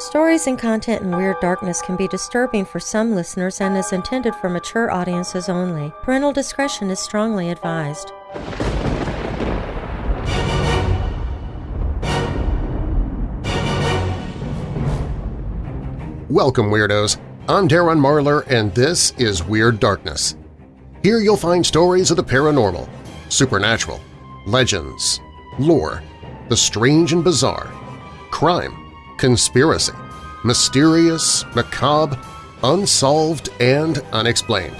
Stories and content in Weird Darkness can be disturbing for some listeners and is intended for mature audiences only. Parental discretion is strongly advised. Welcome, Weirdos! I'm Darren Marlar, and this is Weird Darkness. Here you'll find stories of the paranormal, supernatural, legends, lore, the strange and bizarre, crime, conspiracy, mysterious, macabre, unsolved, and unexplained.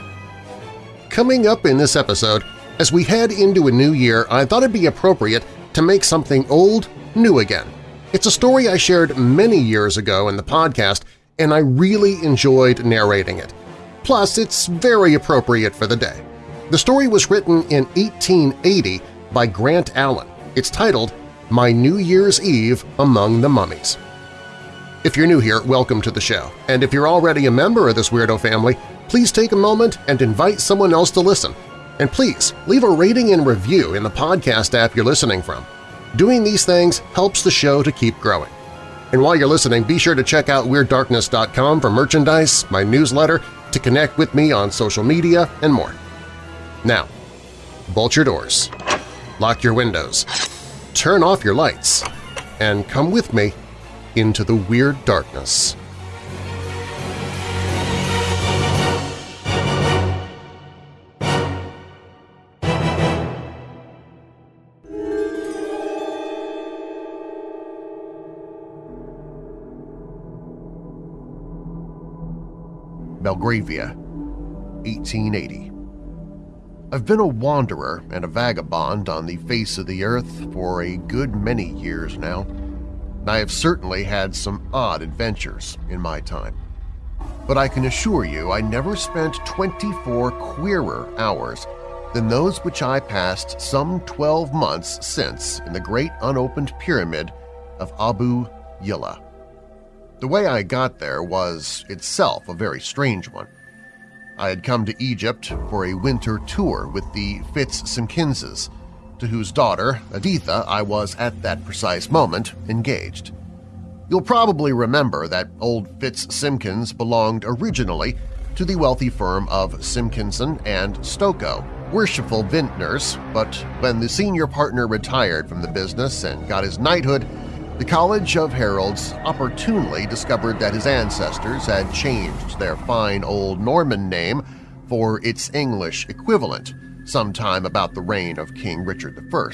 Coming up in this episode, as we head into a new year, I thought it'd be appropriate to make something old new again. It's a story I shared many years ago in the podcast and I really enjoyed narrating it. Plus, it's very appropriate for the day. The story was written in 1880 by Grant Allen. It's titled My New Year's Eve Among the Mummies. If you're new here, welcome to the show, and if you're already a member of this weirdo family, please take a moment and invite someone else to listen. And please, leave a rating and review in the podcast app you're listening from. Doing these things helps the show to keep growing. And while you're listening, be sure to check out WeirdDarkness.com for merchandise, my newsletter, to connect with me on social media, and more. Now, bolt your doors, lock your windows, turn off your lights, and come with me into the Weird Darkness. Belgravia, 1880. I've been a wanderer and a vagabond on the face of the earth for a good many years now. I have certainly had some odd adventures in my time. But I can assure you I never spent 24 queerer hours than those which I passed some 12 months since in the great unopened pyramid of Abu Yilla. The way I got there was itself a very strange one. I had come to Egypt for a winter tour with the Fitzsimkinses, to whose daughter, Editha, I was at that precise moment engaged. You'll probably remember that old Fitz Fitzsimkins belonged originally to the wealthy firm of Simpkinson and Stokoe, worshipful vintners, but when the senior partner retired from the business and got his knighthood, the College of Heralds opportunely discovered that his ancestors had changed their fine old Norman name for its English equivalent sometime about the reign of King Richard I,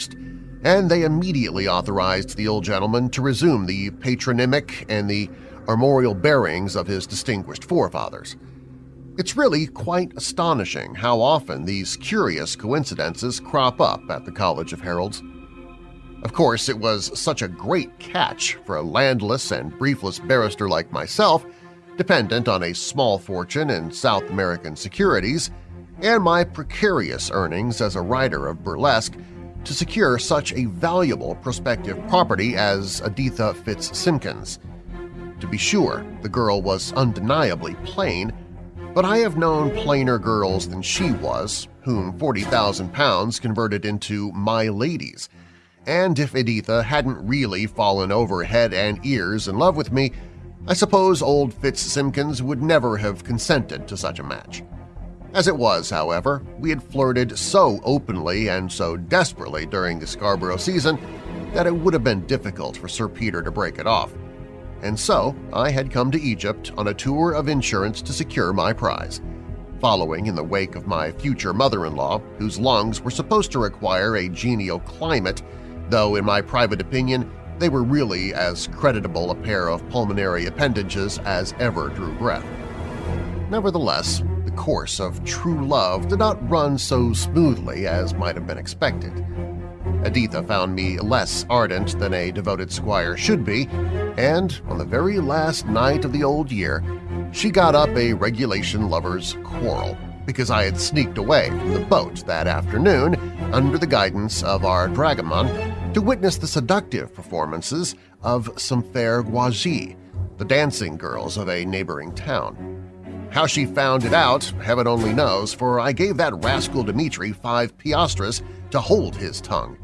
and they immediately authorized the old gentleman to resume the patronymic and the armorial bearings of his distinguished forefathers. It's really quite astonishing how often these curious coincidences crop up at the College of Heralds. Of course, it was such a great catch for a landless and briefless barrister like myself, dependent on a small fortune in South American securities, and my precarious earnings as a writer of burlesque to secure such a valuable prospective property as Editha Fitzsimkins. To be sure, the girl was undeniably plain, but I have known plainer girls than she was, whom 40,000 pounds converted into my ladies – and if Editha hadn't really fallen over head and ears in love with me, I suppose old Fitzsimkins would never have consented to such a match. As it was, however, we had flirted so openly and so desperately during the Scarborough season that it would have been difficult for Sir Peter to break it off. And so I had come to Egypt on a tour of insurance to secure my prize, following in the wake of my future mother-in-law, whose lungs were supposed to require a genial climate though in my private opinion they were really as creditable a pair of pulmonary appendages as ever drew breath. Nevertheless, the course of true love did not run so smoothly as might have been expected. Editha found me less ardent than a devoted squire should be, and on the very last night of the old year, she got up a regulation lover's quarrel because I had sneaked away from the boat that afternoon under the guidance of our dragoman to witness the seductive performances of some fair Ghawazi, the dancing girls of a neighboring town. How she found it out, heaven only knows, for I gave that rascal Dmitri five piastres to hold his tongue.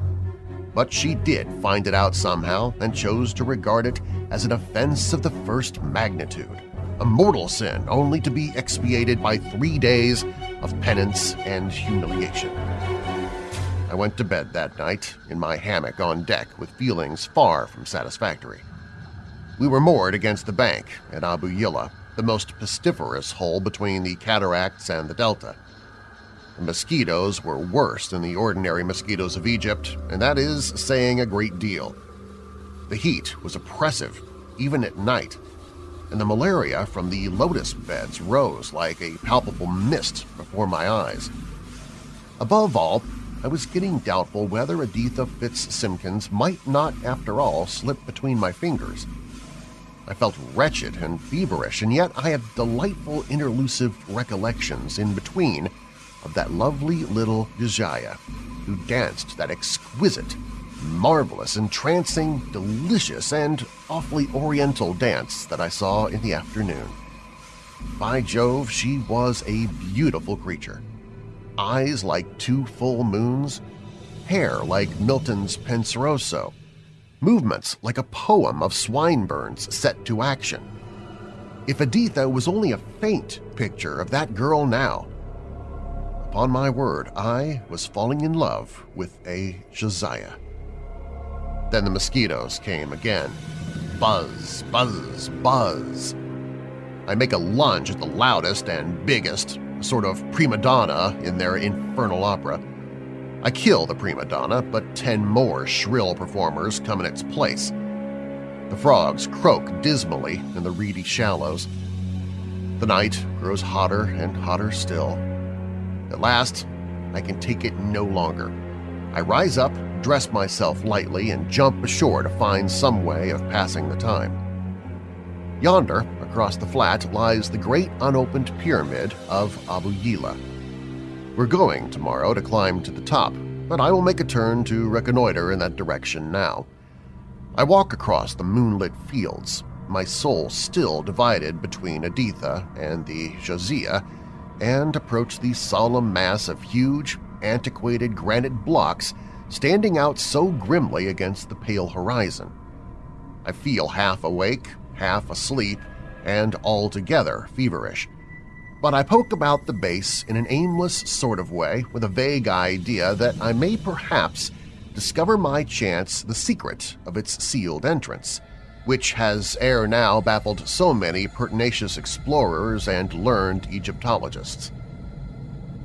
But she did find it out somehow and chose to regard it as an offense of the first magnitude, a mortal sin only to be expiated by three days of penance and humiliation. I went to bed that night in my hammock on deck with feelings far from satisfactory. We were moored against the bank at Abu Yilla, the most pestiferous hole between the cataracts and the delta. The mosquitoes were worse than the ordinary mosquitoes of Egypt, and that is saying a great deal. The heat was oppressive, even at night, and the malaria from the lotus beds rose like a palpable mist before my eyes. Above all, I was getting doubtful whether Editha Fitzsimkins might not, after all, slip between my fingers. I felt wretched and feverish, and yet I had delightful interlusive recollections in between of that lovely little Ghawazi who danced that exquisite, marvelous, entrancing, delicious, and awfully oriental dance that I saw in the afternoon. By Jove, she was a beautiful creature. Eyes like two full moons, hair like Milton's Penseroso, movements like a poem of Swinburne's set to action. If Editha was only a faint picture of that girl now, Upon my word, I was falling in love with a Ghawazi. Then the mosquitoes came again. Buzz, buzz, buzz. I make a lunge at the loudest and biggest, a sort of prima donna in their infernal opera. I kill the prima donna, but ten more shrill performers come in its place. The frogs croak dismally in the reedy shallows. The night grows hotter and hotter still. At last, I can take it no longer. I rise up, dress myself lightly, and jump ashore to find some way of passing the time. Yonder, across the flat, lies the great unopened pyramid of Abu Yilla. We're going tomorrow to climb to the top, but I will make a turn to reconnoiter in that direction now. I walk across the moonlit fields, my soul still divided between Editha and the Ghawazi, and approach the solemn mass of huge, antiquated granite blocks standing out so grimly against the pale horizon. I feel half awake, half asleep, and altogether feverish. But I poke about the base in an aimless sort of way with a vague idea that I may perhaps discover my chance the secret of its sealed entrance – which has ere now baffled so many pertinacious explorers and learned Egyptologists.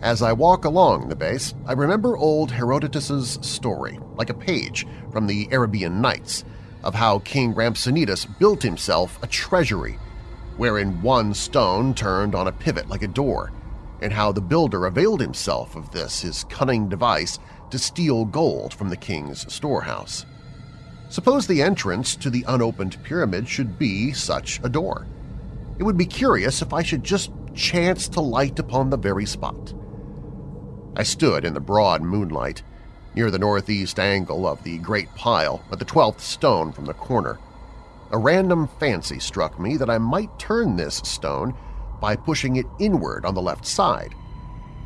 As I walk along the base, I remember old Herodotus's story, like a page from the Arabian Nights, of how King Rhampsinitus built himself a treasury, wherein one stone turned on a pivot like a door, and how the builder availed himself of this his cunning device to steal gold from the king's storehouse. Suppose the entrance to the unopened pyramid should be such a door. It would be curious if I should just chance to light upon the very spot. I stood in the broad moonlight, near the northeast angle of the great pile at the twelfth stone from the corner. A random fancy struck me that I might turn this stone by pushing it inward on the left side.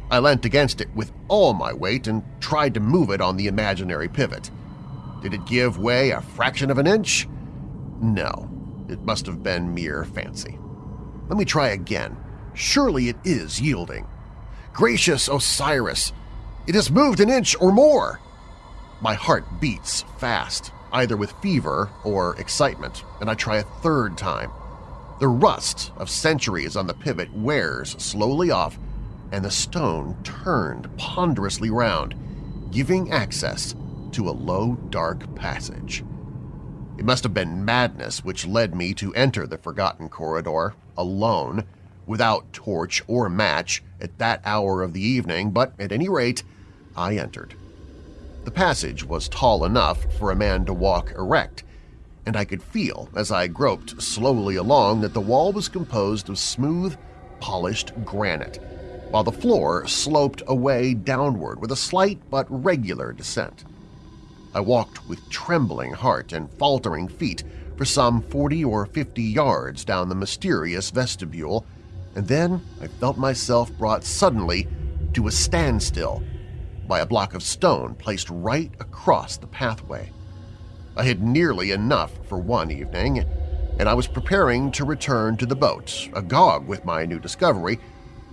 I leant against it with all my weight and tried to move it on the imaginary pivot. Did it give way a fraction of an inch? No, it must have been mere fancy. Let me try again. Surely it is yielding. Gracious Osiris, it has moved an inch or more! My heart beats fast, either with fever or excitement, and I try a third time. The rust of centuries on the pivot wears slowly off, and the stone turned ponderously round, giving access to a low, dark passage. It must have been madness which led me to enter the forgotten corridor, alone, without torch or match at that hour of the evening, but at any rate I entered. The passage was tall enough for a man to walk erect, and I could feel as I groped slowly along that the wall was composed of smooth, polished granite, while the floor sloped away downward with a slight but regular descent. I walked with trembling heart and faltering feet for some 40 or 50 yards down the mysterious vestibule, and then I felt myself brought suddenly to a standstill by a block of stone placed right across the pathway. I had nearly enough for one evening, and I was preparing to return to the boat, agog with my new discovery,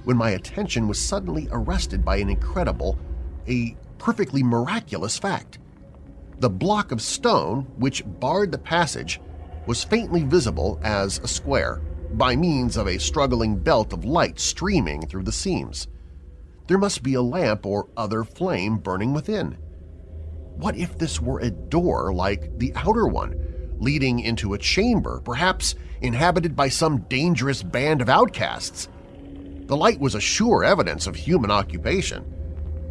when my attention was suddenly arrested by an incredible, a perfectly miraculous fact. The block of stone which barred the passage was faintly visible as a square, by means of a struggling belt of light streaming through the seams. There must be a lamp or other flame burning within. What if this were a door like the outer one, leading into a chamber, perhaps inhabited by some dangerous band of outcasts? The light was a sure evidence of human occupation,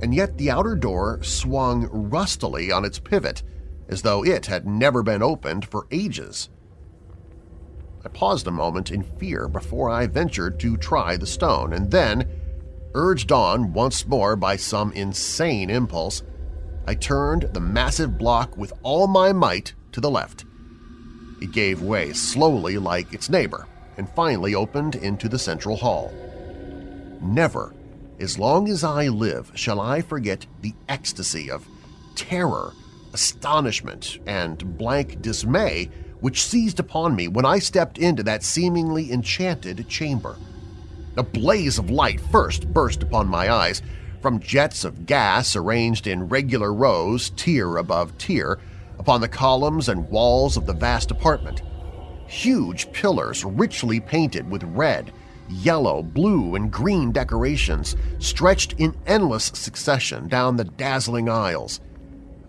and yet the outer door swung rustily on its pivot as though it had never been opened for ages. I paused a moment in fear before I ventured to try the stone, and then, urged on once more by some insane impulse, I turned the massive block with all my might to the left. It gave way slowly like its neighbor and finally opened into the central hall. Never, as long as I live, shall I forget the ecstasy of terror, astonishment, and blank dismay which seized upon me when I stepped into that seemingly enchanted chamber. A blaze of light first burst upon my eyes, from jets of gas arranged in regular rows, tier above tier, upon the columns and walls of the vast apartment. Huge pillars richly painted with red, yellow, blue, and green decorations stretched in endless succession down the dazzling aisles.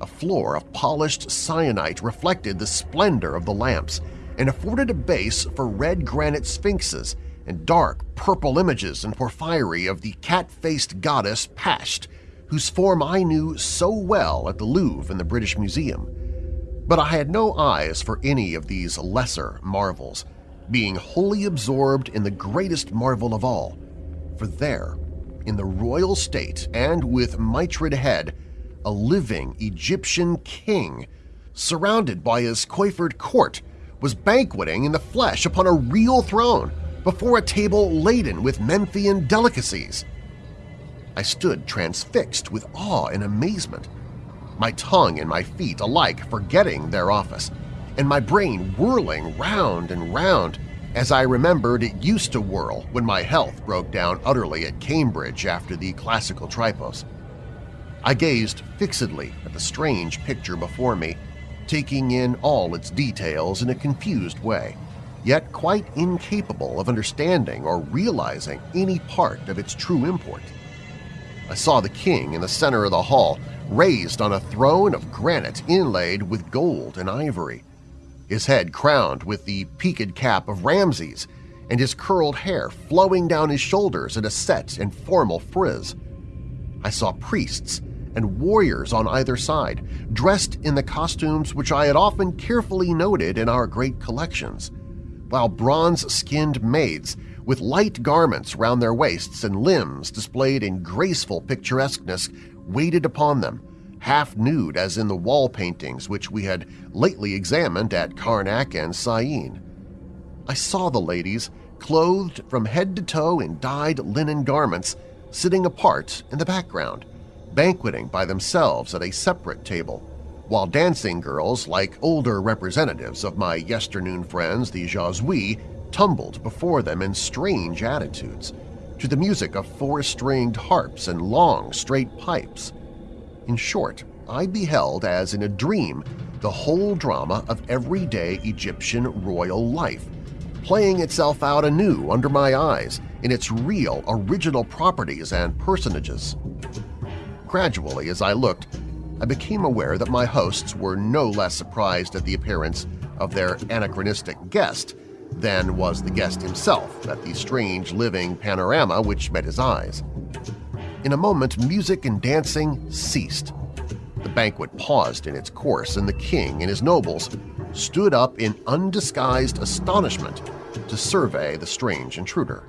A floor of polished syenite reflected the splendor of the lamps and afforded a base for red granite sphinxes and dark purple images and porphyry of the cat-faced goddess Pasht, whose form I knew so well at the Louvre and the British Museum. But I had no eyes for any of these lesser marvels – being wholly absorbed in the greatest marvel of all, for there, in the royal state and with mitred head, a living Egyptian king, surrounded by his coiffed court, was banqueting in the flesh upon a real throne before a table laden with Memphian delicacies. I stood transfixed with awe and amazement, my tongue and my feet alike forgetting their office, and my brain whirling round and round as I remembered it used to whirl when my health broke down utterly at Cambridge after the classical tripos. I gazed fixedly at the strange picture before me, taking in all its details in a confused way, yet quite incapable of understanding or realizing any part of its true import. I saw the king in the center of the hall, raised on a throne of granite inlaid with gold and ivory, his head crowned with the peaked cap of Ramses and his curled hair flowing down his shoulders in a set and formal frizz. I saw priests and warriors on either side, dressed in the costumes which I had often carefully noted in our great collections, while bronze-skinned maids with light garments round their waists and limbs displayed in graceful picturesqueness waited upon them, half-nude as in the wall paintings which we had lately examined at Karnak and Syene. I saw the ladies, clothed from head to toe in dyed linen garments, sitting apart in the background, banqueting by themselves at a separate table, while dancing girls like older representatives of my yesternoon friends the Ghawazi tumbled before them in strange attitudes, to the music of four-stringed harps and long, straight pipes. In short, I beheld as in a dream the whole drama of everyday Egyptian royal life, playing itself out anew under my eyes in its real, original properties and personages. Gradually, as I looked, I became aware that my hosts were no less surprised at the appearance of their anachronistic guest than was the guest himself at the strange living panorama which met his eyes. In a moment music and dancing ceased. The banquet paused in its course and the king and his nobles stood up in undisguised astonishment to survey the strange intruder.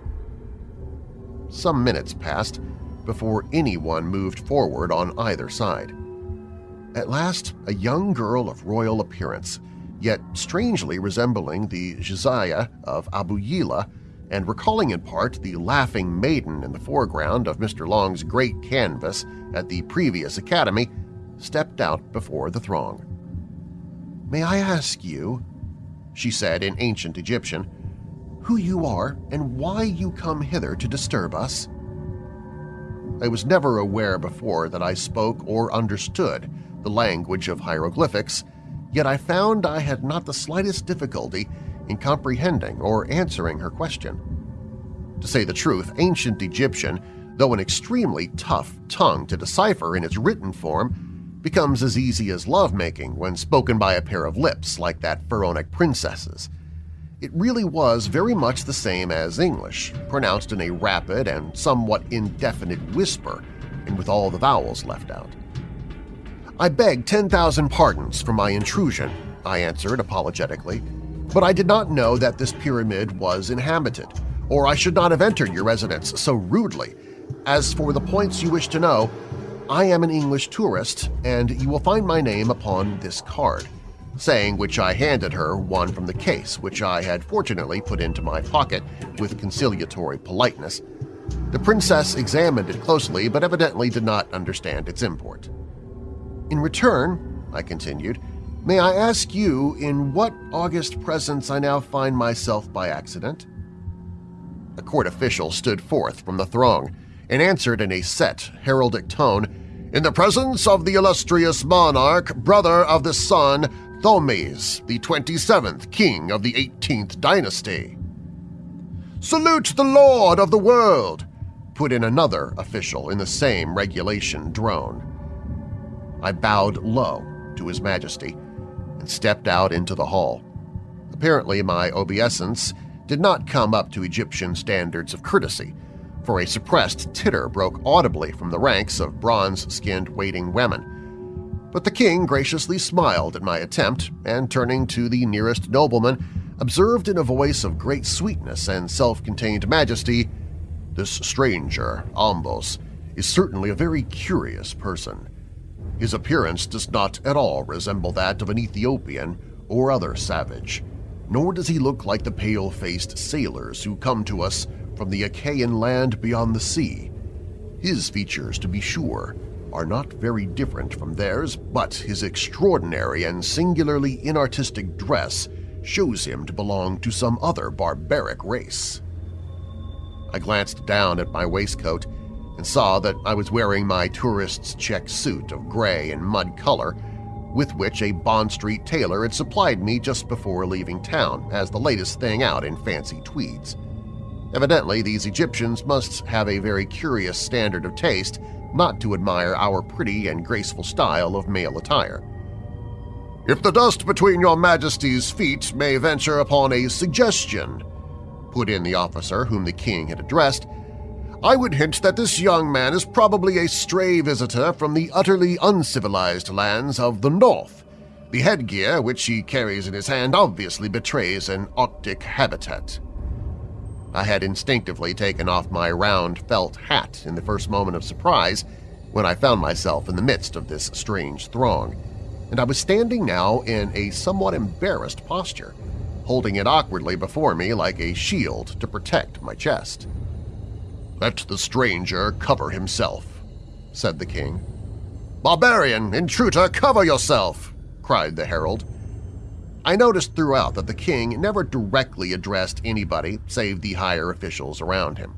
Some minutes passed before anyone moved forward on either side. At last, a young girl of royal appearance, yet strangely resembling the Ghawazi of Abu Yilla and recalling in part the laughing maiden in the foreground of Mr. Long's great canvas at the previous Academy, stepped out before the throng. "'May I ask you,' she said in ancient Egyptian, who you are and why you come hither to disturb us. I was never aware before that I spoke or understood the language of hieroglyphics, yet I found I had not the slightest difficulty in comprehending or answering her question. To say the truth, ancient Egyptian, though an extremely tough tongue to decipher in its written form, becomes as easy as lovemaking when spoken by a pair of lips like that pharaonic princess's. It really was very much the same as English, pronounced in a rapid and somewhat indefinite whisper and with all the vowels left out. I beg 10,000 pardons for my intrusion, I answered apologetically, but I did not know that this pyramid was inhabited, or I should not have entered your residence so rudely. As for the points you wish to know, I am an English tourist, and you will find my name upon this card saying which I handed her one from the case, which I had fortunately put into my pocket with conciliatory politeness. The princess examined it closely but evidently did not understand its import. In return, I continued, may I ask you in what august presence I now find myself by accident? A court official stood forth from the throng and answered in a set, heraldic tone, in the presence of the illustrious monarch, brother of the sun, Thothmes, the 27th king of the 18th dynasty. Salute the Lord of the world! put in another official in the same regulation drone. I bowed low to His Majesty and stepped out into the hall. Apparently my obeisance did not come up to Egyptian standards of courtesy, for a suppressed titter broke audibly from the ranks of bronze-skinned waiting women, but the king graciously smiled at my attempt and, turning to the nearest nobleman, observed in a voice of great sweetness and self-contained majesty, This stranger, Ombos, is certainly a very curious person. His appearance does not at all resemble that of an Ethiopian or other savage, nor does he look like the pale-faced sailors who come to us from the Achaean land beyond the sea. His features, to be sure, are not very different from theirs, but his extraordinary and singularly inartistic dress shows him to belong to some other barbaric race. I glanced down at my waistcoat and saw that I was wearing my tourist's check suit of gray and mud color with which a Bond Street tailor had supplied me just before leaving town as the latest thing out in fancy tweeds. Evidently, these Egyptians must have a very curious standard of taste not to admire our pretty and graceful style of male attire. If the dust between your majesty's feet may venture upon a suggestion, put in the officer whom the king had addressed, I would hint that this young man is probably a stray visitor from the utterly uncivilized lands of the north. The headgear which he carries in his hand obviously betrays an Arctic habitat. I had instinctively taken off my round felt hat in the first moment of surprise when I found myself in the midst of this strange throng, and I was standing now in a somewhat embarrassed posture, holding it awkwardly before me like a shield to protect my chest. "'Let the stranger cover himself,' said the king. "'Barbarian, intruder, cover yourself!' cried the herald, I noticed throughout that the king never directly addressed anybody save the higher officials around him.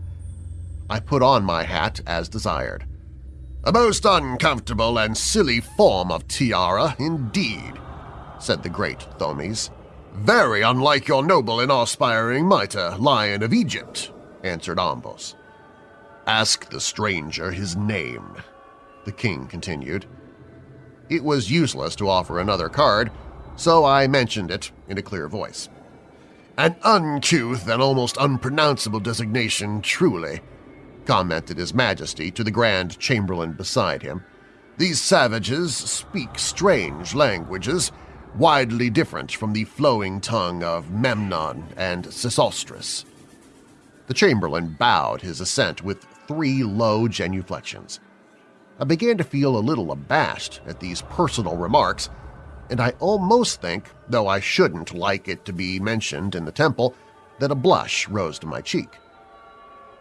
I put on my hat as desired. "'A most uncomfortable and silly form of tiara, indeed,' said the great Thothmes. "'Very unlike your noble and aspiring mitre, Lion of Egypt,' answered Ombos. "'Ask the stranger his name,' the king continued. It was useless to offer another card, so I mentioned it in a clear voice. An uncouth and almost unpronounceable designation, truly, commented His Majesty to the Grand Chamberlain beside him. These savages speak strange languages, widely different from the flowing tongue of Memnon and Sesostris. The Chamberlain bowed his assent with three low genuflections. I began to feel a little abashed at these personal remarks and I almost think, though I shouldn't like it to be mentioned in the temple, that a blush rose to my cheek.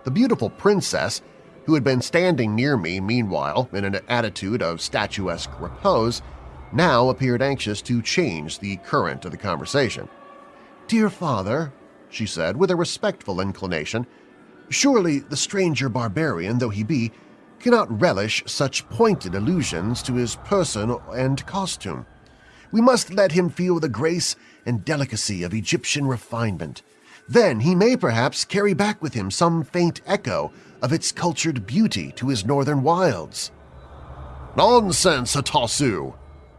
The beautiful princess, who had been standing near me meanwhile in an attitude of statuesque repose, now appeared anxious to change the current of the conversation. Dear father, she said with a respectful inclination, surely the stranger barbarian though he be cannot relish such pointed allusions to his person and costume. We must let him feel the grace and delicacy of Egyptian refinement. Then he may perhaps carry back with him some faint echo of its cultured beauty to his northern wilds. Nonsense, Hatasu,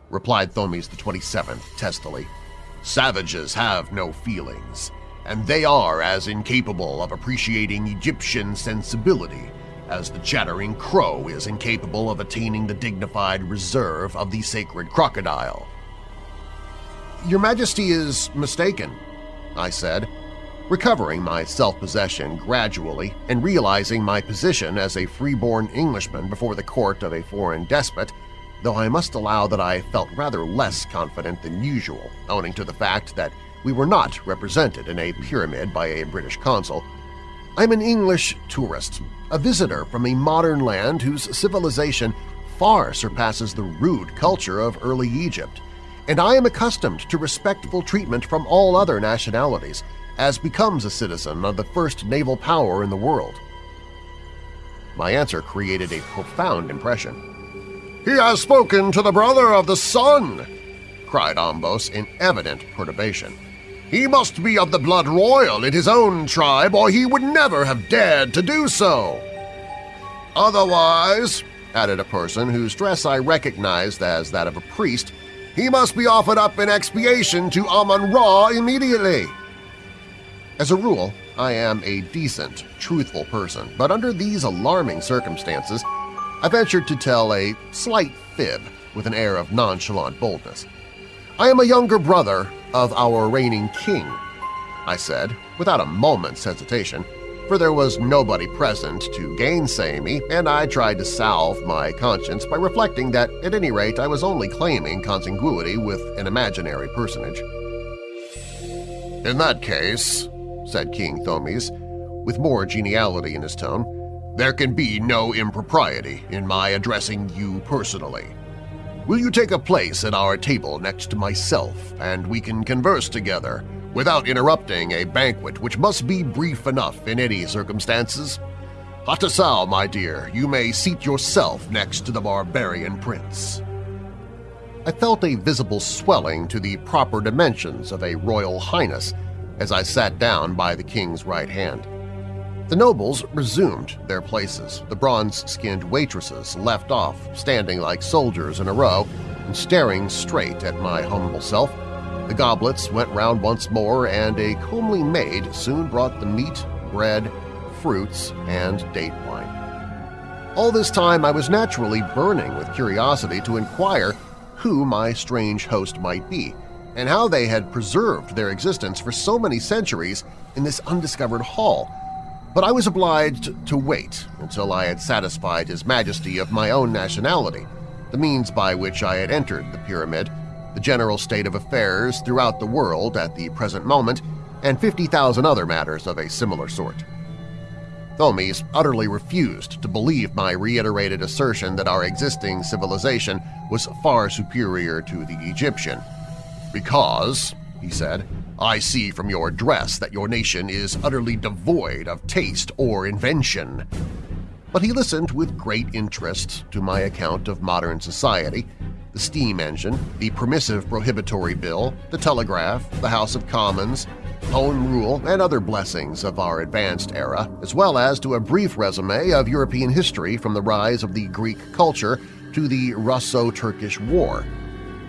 replied Thothmes the 27th testily. Savages have no feelings, and they are as incapable of appreciating Egyptian sensibility as the chattering crow is incapable of attaining the dignified reserve of the sacred crocodile. Your Majesty is mistaken, I said, recovering my self-possession gradually and realizing my position as a freeborn Englishman before the court of a foreign despot, though I must allow that I felt rather less confident than usual, owing to the fact that we were not represented in a pyramid by a British consul. I'm an English tourist, a visitor from a modern land whose civilization far surpasses the rude culture of early Egypt, and I am accustomed to respectful treatment from all other nationalities, as becomes a citizen of the first naval power in the world. My answer created a profound impression. "'He has spoken to the brother of the sun!' cried Ombos in evident perturbation. He must be of the blood royal in his own tribe or he would never have dared to do so. Otherwise, added a person whose dress I recognized as that of a priest, he must be offered up in expiation to Amun-Ra immediately. As a rule, I am a decent, truthful person, but under these alarming circumstances, I ventured to tell a slight fib with an air of nonchalant boldness. I am a younger brother of our reigning king, I said, without a moment's hesitation, for there was nobody present to gainsay me, and I tried to salve my conscience by reflecting that at any rate I was only claiming contiguity with an imaginary personage. In that case, said King Thothmes, with more geniality in his tone, there can be no impropriety in my addressing you personally. Will you take a place at our table next to myself, and we can converse together without interrupting a banquet which must be brief enough in any circumstances? Hatasu, my dear, you may seat yourself next to the barbarian prince. I felt a visible swelling to the proper dimensions of a royal highness as I sat down by the king's right hand. The nobles resumed their places, the bronze-skinned waitresses left off, standing like soldiers in a row and staring straight at my humble self. The goblets went round once more, and a comely maid soon brought the meat, bread, fruits, and date wine. All this time I was naturally burning with curiosity to inquire who my strange host might be, and how they had preserved their existence for so many centuries in this undiscovered hall but I was obliged to wait until I had satisfied His Majesty of my own nationality, the means by which I had entered the Pyramid, the general state of affairs throughout the world at the present moment, and 50,000 other matters of a similar sort. Thothmes utterly refused to believe my reiterated assertion that our existing civilization was far superior to the Egyptian, because, he said, I see from your dress that your nation is utterly devoid of taste or invention. But he listened with great interest to my account of modern society, the steam engine, the permissive prohibitory bill, the telegraph, the House of Commons, Home Rule, and other blessings of our advanced era, as well as to a brief resume of European history from the rise of the Greek culture to the Russo-Turkish War,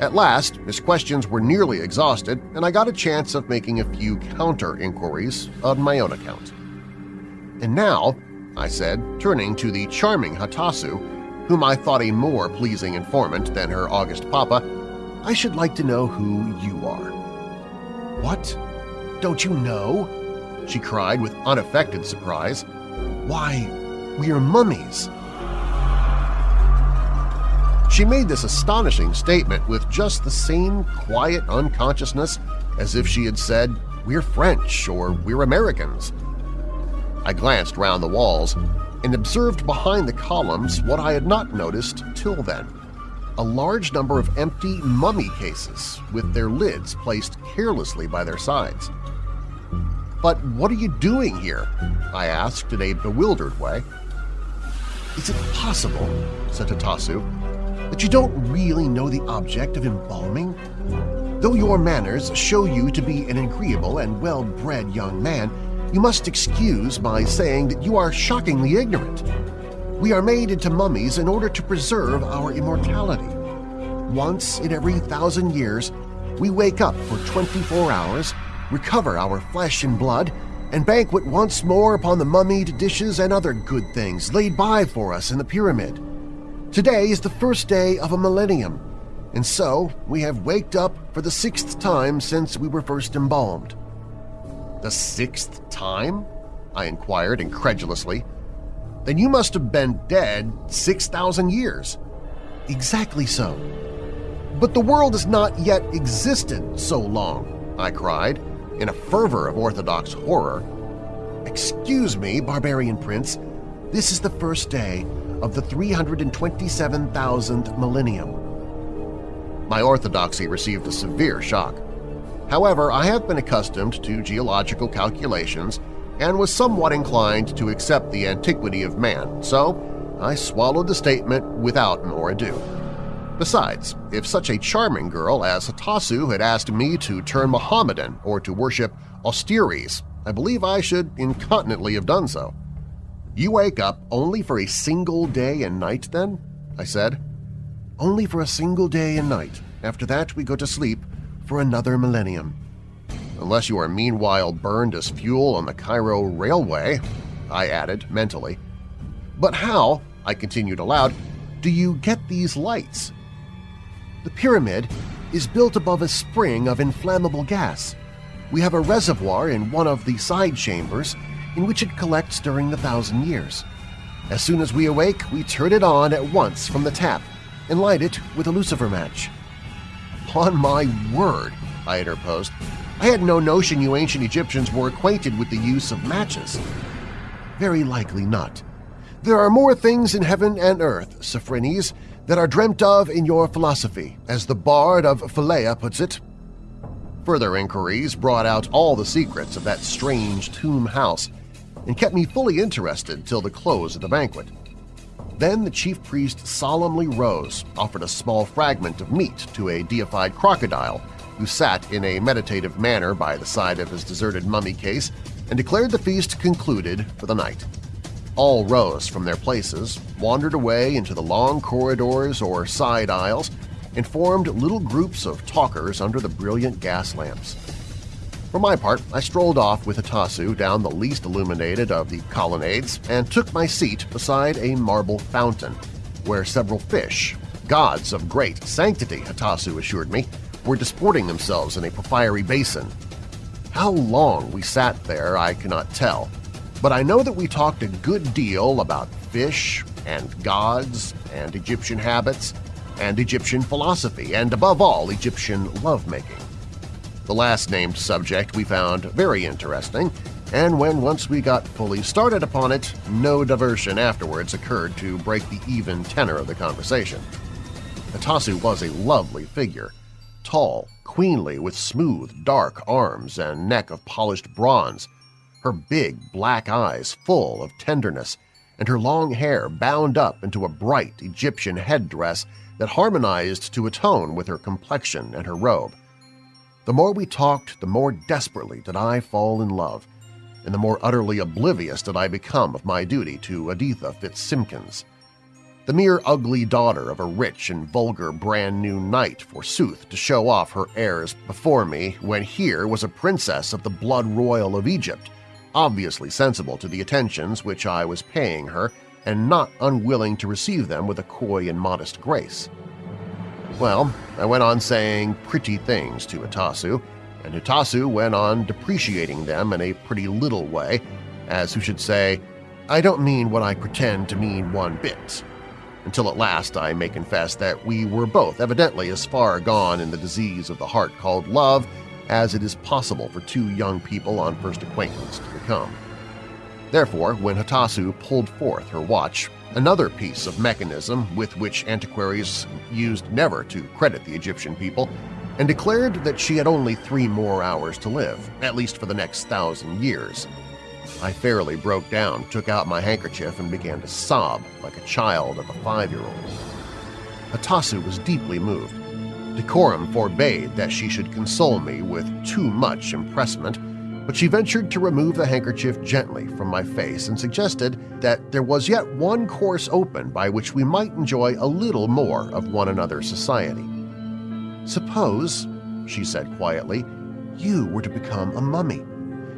at last, his questions were nearly exhausted, and I got a chance of making a few counter-inquiries on my own account. And now, I said, turning to the charming Hatasu, whom I thought a more pleasing informant than her august papa, I should like to know who you are. What? Don't you know? she cried with unaffected surprise. Why, we are mummies! She made this astonishing statement with just the same quiet unconsciousness as if she had said, we're French or we're Americans. I glanced round the walls and observed behind the columns what I had not noticed till then – a large number of empty mummy cases with their lids placed carelessly by their sides. But what are you doing here? I asked in a bewildered way. Is it possible, said Hatasu, that you don't really know the object of embalming? Though your manners show you to be an agreeable and well-bred young man, you must excuse my saying that you are shockingly ignorant. We are made into mummies in order to preserve our immortality. Once in every thousand years, we wake up for 24 hours, recover our flesh and blood, and banquet once more upon the mummied dishes and other good things laid by for us in the pyramid. Today is the first day of a millennium, and so we have waked up for the sixth time since we were first embalmed. The sixth time? I inquired incredulously. Then you must have been dead 6,000 years. Exactly so. But the world has not yet existed so long, I cried, in a fervor of orthodox horror. Excuse me, barbarian prince, this is the first day of the 327,000th millennium. My orthodoxy received a severe shock. However, I have been accustomed to geological calculations and was somewhat inclined to accept the antiquity of man, so I swallowed the statement without more ado. Besides, if such a charming girl as Hatasu had asked me to turn Mohammedan or to worship Osiris, I believe I should incontinently have done so. You wake up only for a single day and night, then? I said. Only for a single day and night. After that, we go to sleep for another millennium. Unless you are meanwhile burned as fuel on the Cairo Railway, I added mentally. But how, I continued aloud, do you get these lights? The pyramid is built above a spring of inflammable gas. We have a reservoir in one of the side chambers in which it collects during the thousand years. As soon as we awake, we turn it on at once from the tap and light it with a lucifer match. On my word, I interposed, I had no notion you ancient Egyptians were acquainted with the use of matches. Very likely not. There are more things in heaven and earth, Sophrones, that are dreamt of in your philosophy, as the bard of Philae puts it. Further inquiries brought out all the secrets of that strange tomb house and kept me fully interested till the close of the banquet. Then the chief priest solemnly rose, offered a small fragment of meat to a deified crocodile who sat in a meditative manner by the side of his deserted mummy case and declared the feast concluded for the night. All rose from their places, wandered away into the long corridors or side aisles, and formed little groups of talkers under the brilliant gas lamps. For my part, I strolled off with Hatasu down the least illuminated of the colonnades and took my seat beside a marble fountain, where several fish, gods of great sanctity, Hatasu assured me, were disporting themselves in a porphyry basin. How long we sat there I cannot tell, but I know that we talked a good deal about fish and gods and Egyptian habits and Egyptian philosophy and, above all, Egyptian lovemaking. The last-named subject we found very interesting, and when once we got fully started upon it, no diversion afterwards occurred to break the even tenor of the conversation. Hatasu was a lovely figure, tall, queenly, with smooth, dark arms and neck of polished bronze, her big black eyes full of tenderness, and her long hair bound up into a bright Egyptian headdress that harmonized to a tone with her complexion and her robe. The more we talked, the more desperately did I fall in love, and the more utterly oblivious did I become of my duty to Editha Fitzsimkins. The mere ugly daughter of a rich and vulgar brand-new knight, forsooth, to show off her airs before me when here was a princess of the blood royal of Egypt, obviously sensible to the attentions which I was paying her and not unwilling to receive them with a coy and modest grace. Well, I went on saying pretty things to Hatasu, and Hatasu went on depreciating them in a pretty little way, as who should say, I don't mean what I pretend to mean one bit. Until at last I may confess that we were both evidently as far gone in the disease of the heart called love as it is possible for two young people on first acquaintance to become. Therefore, when Hatasu pulled forth her watch, another piece of mechanism with which antiquaries used never to credit the Egyptian people, and declared that she had only three more hours to live, at least for the next thousand years. I fairly broke down, took out my handkerchief, and began to sob like a child of a five-year-old. Hatasu was deeply moved. Decorum forbade that she should console me with too much impressment, but she ventured to remove the handkerchief gently from my face and suggested that there was yet one course open by which we might enjoy a little more of one another's society. Suppose, she said quietly, you were to become a mummy.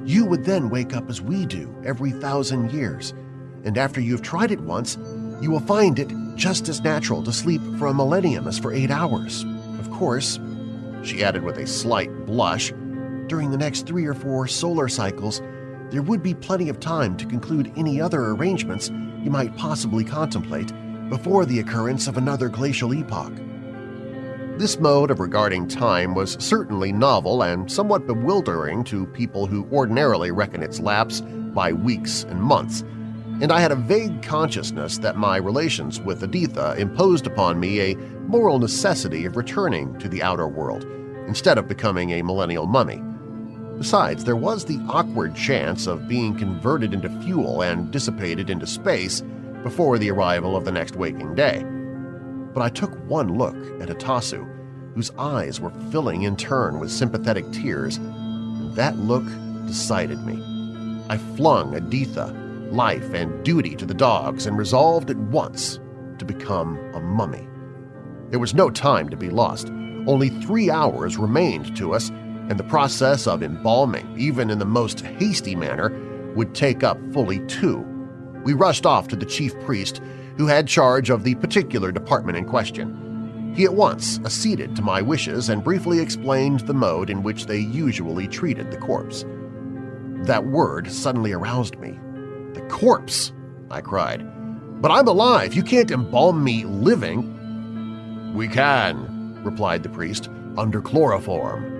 You would then wake up as we do every thousand years, and after you've tried it once, you will find it just as natural to sleep for a millennium as for eight hours. Of course, she added with a slight blush, during the next three or four solar cycles, there would be plenty of time to conclude any other arrangements you might possibly contemplate before the occurrence of another glacial epoch. This mode of regarding time was certainly novel and somewhat bewildering to people who ordinarily reckon its lapse by weeks and months, and I had a vague consciousness that my relations with Editha imposed upon me a moral necessity of returning to the outer world instead of becoming a millennial mummy. Besides, there was the awkward chance of being converted into fuel and dissipated into space before the arrival of the next waking day but I took one look at Hatasu, whose eyes were filling in turn with sympathetic tears, and that look decided me. I flung Editha, life and duty to the dogs and resolved at once to become a mummy. There was no time to be lost. Only three hours remained to us, and the process of embalming, even in the most hasty manner, would take up fully two. We rushed off to the chief priest who had charge of the particular department in question. He at once acceded to my wishes and briefly explained the mode in which they usually treated the corpse. That word suddenly aroused me. The corpse! I cried. But I'm alive! You can't embalm me living! We can, replied the priest, under chloroform.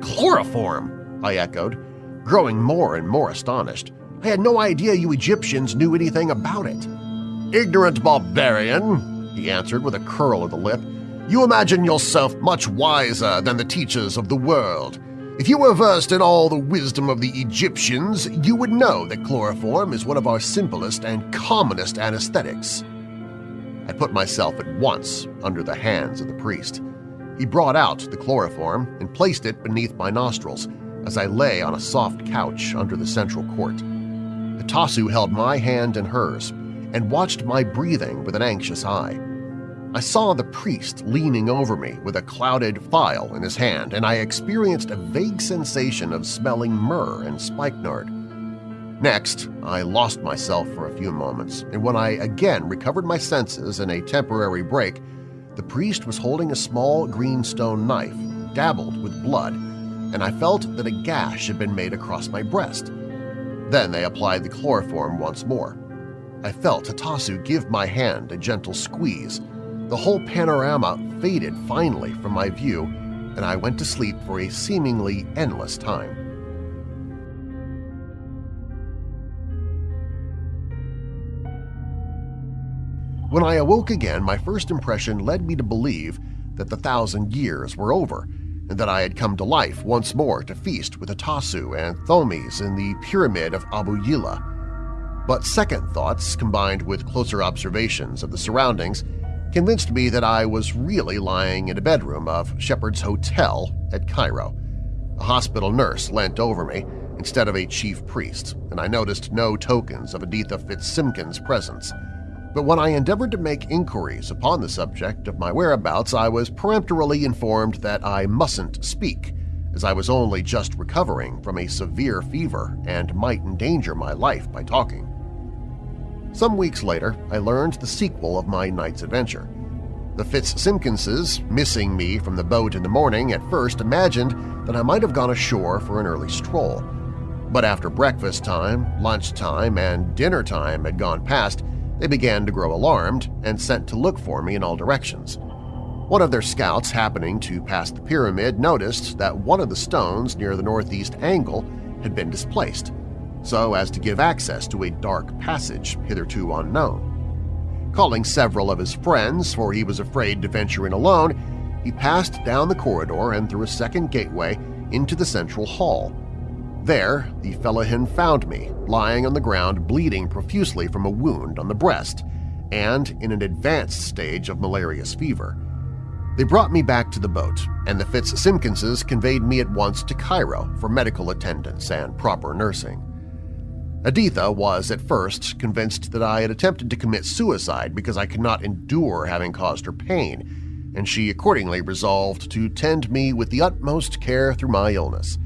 Chloroform! I echoed, growing more and more astonished. I had no idea you Egyptians knew anything about it. Ignorant barbarian, he answered with a curl of the lip, you imagine yourself much wiser than the teachers of the world. If you were versed in all the wisdom of the Egyptians, you would know that chloroform is one of our simplest and commonest anesthetics. I put myself at once under the hands of the priest. He brought out the chloroform and placed it beneath my nostrils as I lay on a soft couch under the central court. Hatasu held my hand in hers, and watched my breathing with an anxious eye. I saw the priest leaning over me with a clouded phial in his hand, and I experienced a vague sensation of smelling myrrh and spikenard. Next, I lost myself for a few moments, and when I again recovered my senses in a temporary break, the priest was holding a small green stone knife, dabbled with blood, and I felt that a gash had been made across my breast. Then they applied the chloroform once more. I felt Hatasu give my hand a gentle squeeze. The whole panorama faded finally from my view, and I went to sleep for a seemingly endless time. When I awoke again, my first impression led me to believe that the thousand years were over and that I had come to life once more to feast with Hatasu and Thothmes in the pyramid of Abu Yilla but second thoughts, combined with closer observations of the surroundings, convinced me that I was really lying in a bedroom of Shepherd's Hotel at Cairo. A hospital nurse leant over me instead of a chief priest, and I noticed no tokens of Editha Fitzsimkins' presence. But when I endeavored to make inquiries upon the subject of my whereabouts, I was peremptorily informed that I mustn't speak, as I was only just recovering from a severe fever and might endanger my life by talking. Some weeks later, I learned the sequel of my night's adventure. The Fitzsimkinses, missing me from the boat in the morning, at first imagined that I might have gone ashore for an early stroll. But after breakfast time, lunch time, and dinner time had gone past, they began to grow alarmed and sent to look for me in all directions. One of their scouts happening to pass the pyramid noticed that one of the stones near the northeast angle had been displaced, so as to give access to a dark passage hitherto unknown. Calling several of his friends, for he was afraid to venture in alone, he passed down the corridor and through a second gateway into the central hall. There, the fellahin found me, lying on the ground bleeding profusely from a wound on the breast and in an advanced stage of malarious fever. They brought me back to the boat, and the Fitzsimkinses conveyed me at once to Cairo for medical attendance and proper nursing. Editha was at first convinced that I had attempted to commit suicide because I could not endure having caused her pain, and she accordingly resolved to tend me with the utmost care through my illness.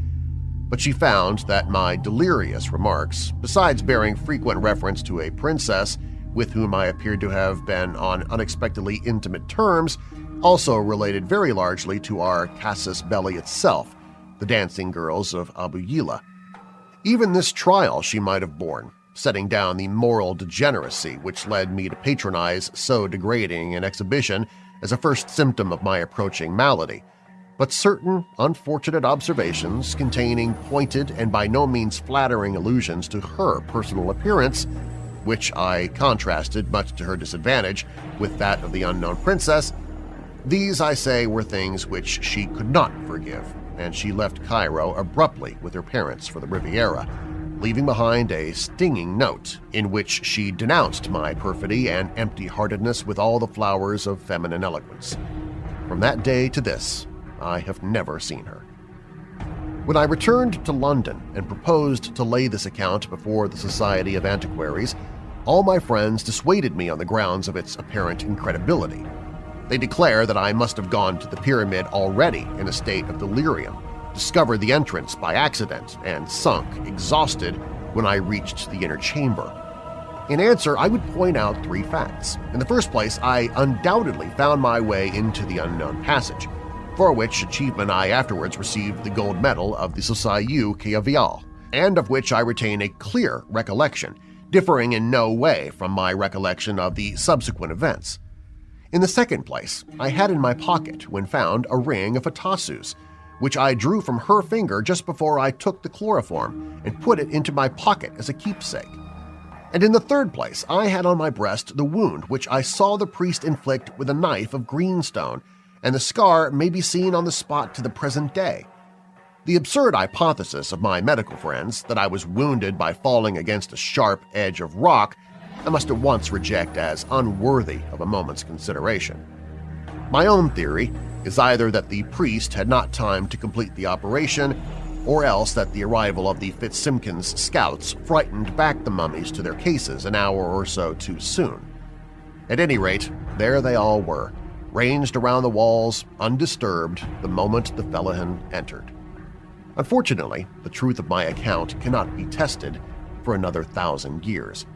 But she found that my delirious remarks, besides bearing frequent reference to a princess with whom I appeared to have been on unexpectedly intimate terms, also related very largely to our casus belli itself, the dancing girls of Abu Yilla. Even this trial she might have borne, setting down the moral degeneracy which led me to patronize so degrading an exhibition as a first symptom of my approaching malady, but certain unfortunate observations containing pointed and by no means flattering allusions to her personal appearance which I contrasted, much to her disadvantage, with that of the unknown princess, these, I say, were things which she could not forgive, and she left Cairo abruptly with her parents for the Riviera, leaving behind a stinging note in which she denounced my perfidy and empty-heartedness with all the flowers of feminine eloquence. From that day to this, I have never seen her. When I returned to London and proposed to lay this account before the Society of Antiquaries, all my friends dissuaded me on the grounds of its apparent incredibility. They declare that I must have gone to the pyramid already in a state of delirium, discovered the entrance by accident, and sunk, exhausted, when I reached the inner chamber. In answer, I would point out three facts. In the first place, I undoubtedly found my way into the unknown passage, for which achievement I afterwards received the gold medal of the Société Khédiviale, and of which I retain a clear recollection, differing in no way from my recollection of the subsequent events. In the second place, I had in my pocket, when found, a ring of Hatasu's, which I drew from her finger just before I took the chloroform and put it into my pocket as a keepsake. And in the third place, I had on my breast the wound which I saw the priest inflict with a knife of greenstone, and the scar may be seen on the spot to the present day. The absurd hypothesis of my medical friends that I was wounded by falling against a sharp edge of rock I must at once reject as unworthy of a moment's consideration. My own theory is either that the priest had not time to complete the operation or else that the arrival of the Fitzsimkins scouts frightened back the mummies to their cases an hour or so too soon. At any rate, there they all were, ranged around the walls, undisturbed, the moment the Fellaheen entered. Unfortunately, the truth of my account cannot be tested for another thousand years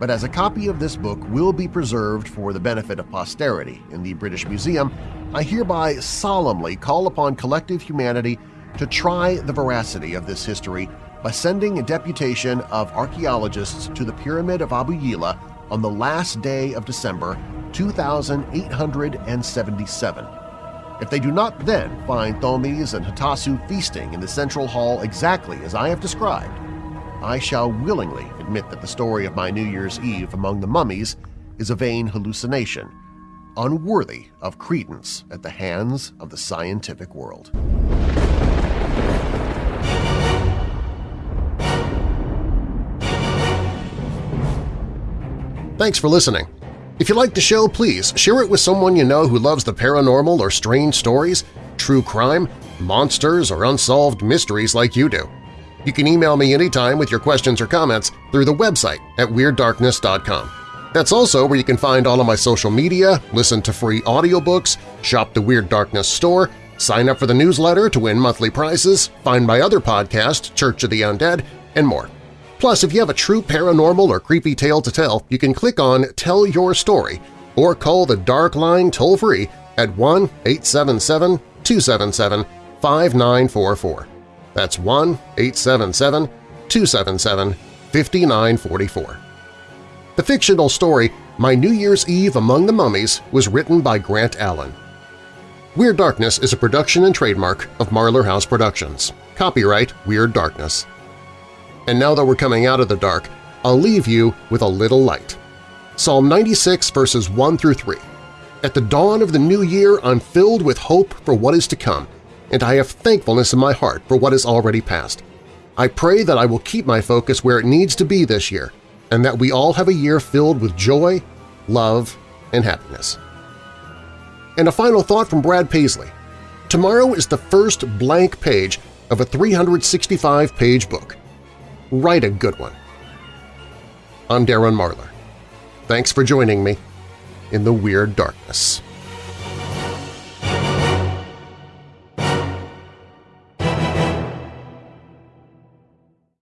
but as a copy of this book will be preserved for the benefit of posterity in the British Museum, I hereby solemnly call upon collective humanity to try the veracity of this history by sending a deputation of archaeologists to the Pyramid of Abu Yilla on the last day of December 2877. If they do not then find Thothmes and Hatasu feasting in the central hall exactly as I have described, I shall willingly admit that the story of my New Year's Eve among the mummies is a vain hallucination, unworthy of credence at the hands of the scientific world. Thanks for listening. If you like the show, please share it with someone you know who loves the paranormal or strange stories, true crime, monsters, or unsolved mysteries like you do. You can email me anytime with your questions or comments through the website at WeirdDarkness.com. That's also where you can find all of my social media, listen to free audiobooks, shop the Weird Darkness store, sign up for the newsletter to win monthly prizes, find my other podcast, Church of the Undead, and more. Plus, if you have a true paranormal or creepy tale to tell, you can click on Tell Your Story or call the Dark Line toll-free at 1-877-277-5944. That's 1-877-277-5944. The fictional story My New Year's Eve Among the Mummies was written by Grant Allen. Weird Darkness is a production and trademark of Marlar House Productions. Copyright Weird Darkness. And now that we're coming out of the dark, I'll leave you with a little light. Psalm 96 verses 1 through 3. At the dawn of the new year, I'm filled with hope for what is to come, and I have thankfulness in my heart for what has already passed. I pray that I will keep my focus where it needs to be this year, and that we all have a year filled with joy, love, and happiness. And a final thought from Brad Paisley. Tomorrow is the first blank page of a 365-page book. Write a good one. I'm Darren Marlar. Thanks for joining me in the Weird Darkness.